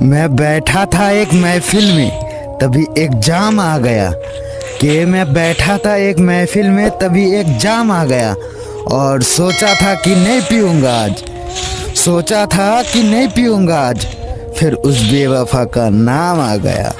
मैं बैठा था एक महफिल में, तभी एक जाम आ गया। कि मैं बैठा था एक महफिल में, तभी एक जाम आ गया। और सोचा था कि नहीं पीऊँगा आज। सोचा था कि नहीं पीऊँगा आज। फिर उस बेवफा का नाम आ गया।